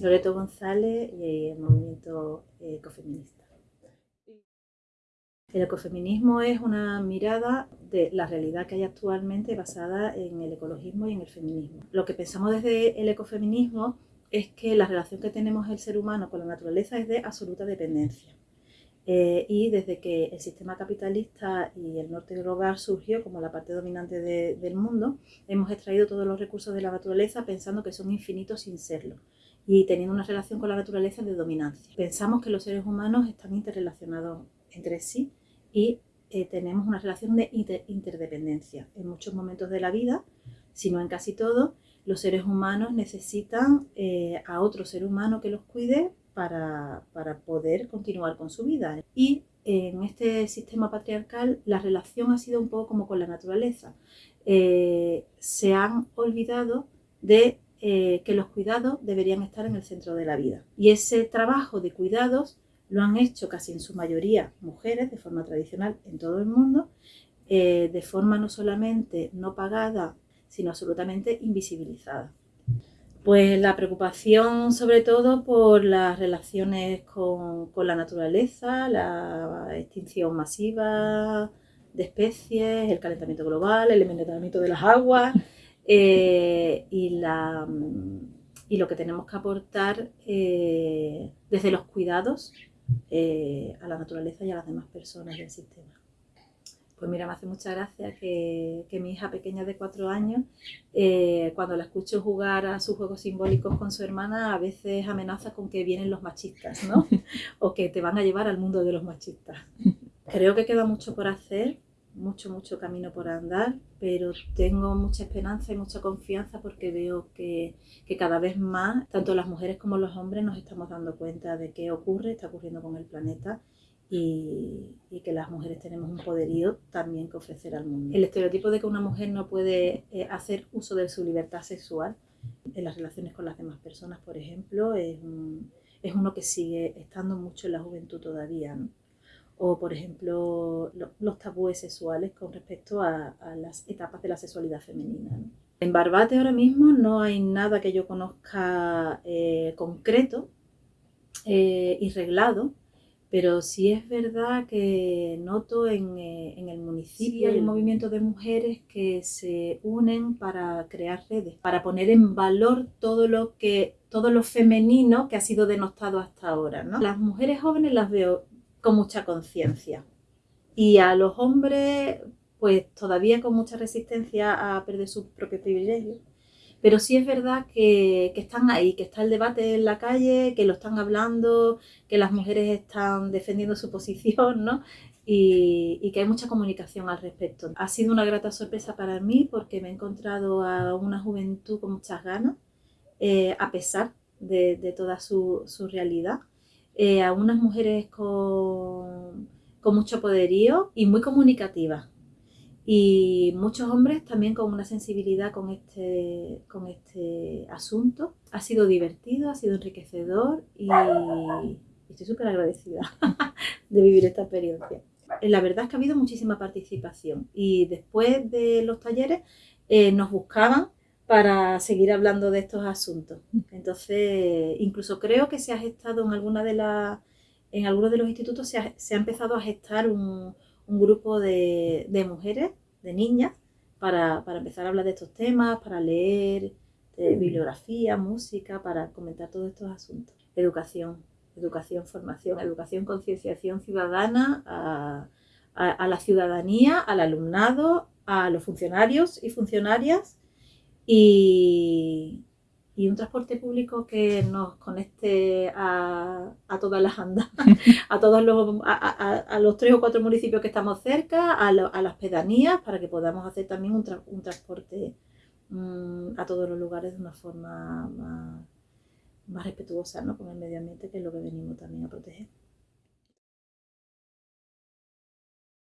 Loreto González y el movimiento ecofeminista. El ecofeminismo es una mirada de la realidad que hay actualmente basada en el ecologismo y en el feminismo. Lo que pensamos desde el ecofeminismo es que la relación que tenemos el ser humano con la naturaleza es de absoluta dependencia. Eh, y desde que el sistema capitalista y el norte global surgió como la parte dominante del mundo, hemos extraído todos los recursos de la naturaleza pensando que son infinitos sin serlo y teniendo una relación con la naturaleza de dominancia. Pensamos que los seres humanos están interrelacionados entre sí y eh, tenemos una relación de interdependencia. En muchos momentos de la vida, si no en casi todo, los seres humanos necesitan eh, a otro ser humano que los cuide para, poder continuar con su vida. Y en este sistema patriarcal la relación ha sido un poco como con la naturaleza. Eh, se han olvidado de eh, que los cuidados deberían estar en el centro de la vida. Y ese trabajo de cuidados lo han hecho casi en su mayoría mujeres de forma tradicional en todo el mundo, eh, de forma no solamente no pagada, sino absolutamente invisibilizada. Pues la preocupación sobre todo por las relaciones con, la naturaleza, la extinción masiva de especies, el calentamiento global, el envenenamiento de las aguas eh, y, la, y, lo que tenemos que aportar eh, desde los cuidados eh, a la naturaleza y a las demás personas del sistema. Pues mira, me hace mucha gracia que, mi hija pequeña de cuatro años, eh, cuando la escucho jugar a sus juegos simbólicos con su hermana, a veces amenaza con que vienen los machistas, ¿no? o que te van a llevar al mundo de los machistas. Creo que queda mucho por hacer, mucho, mucho camino por andar, pero tengo mucha esperanza y mucha confianza porque veo que, que, cada vez más, tanto las mujeres como los hombres, nos estamos dando cuenta de qué ocurre, está ocurriendo con el planeta y, que las mujeres tenemos un poderío también que ofrecer al mundo. El estereotipo de que una mujer no puede eh, hacer uso de su libertad sexual en las relaciones con las demás personas, por ejemplo, es, es uno que sigue estando mucho en la juventud todavía. O, por ejemplo, los tabúes sexuales con respecto a, las etapas de la sexualidad femenina. En Barbate ahora mismo no hay nada que yo conozca eh, concreto eh, y reglado pero sí es verdad que noto en, eh, el municipio hay un movimiento de mujeres que se unen para crear redes, para poner en valor todo lo que todo lo femenino que ha sido denostado hasta ahora. Las mujeres jóvenes las veo con mucha conciencia y a los hombres pues todavía con mucha resistencia a perder sus propios privilegios pero sí es verdad que, están ahí, que está el debate en la calle, que lo están hablando, que las mujeres están defendiendo su posición, ¿no? Y, que hay mucha comunicación al respecto. Ha sido una grata sorpresa para mí porque me he encontrado a una juventud con muchas ganas, eh, a pesar de, toda su, realidad, eh, a unas mujeres con, con mucho poderío y muy comunicativas y muchos hombres también con una sensibilidad con este, con este asunto. Ha sido divertido, ha sido enriquecedor y estoy súper agradecida de vivir esta experiencia. La verdad es que ha habido muchísima participación y después de los talleres eh, nos buscaban para seguir hablando de estos asuntos. Entonces, incluso creo que se ha gestado en alguna de las en algunos de los institutos se ha, se ha empezado a gestar un, un grupo de, de mujeres de niñas para, empezar a hablar de estos temas, para leer bibliografía, música, para comentar todos estos asuntos. Educación, educación, formación, educación, concienciación ciudadana a, a, la ciudadanía, al alumnado, a los funcionarios y funcionarias y, y un transporte público que nos conecte a, todas las andas, a todos los, a, los tres o cuatro municipios que estamos cerca, a, las pedanías, para que podamos hacer también un, transporte mm, a todos los lugares de una forma más, más respetuosa ¿no? con el medio ambiente, que es lo que venimos también a proteger.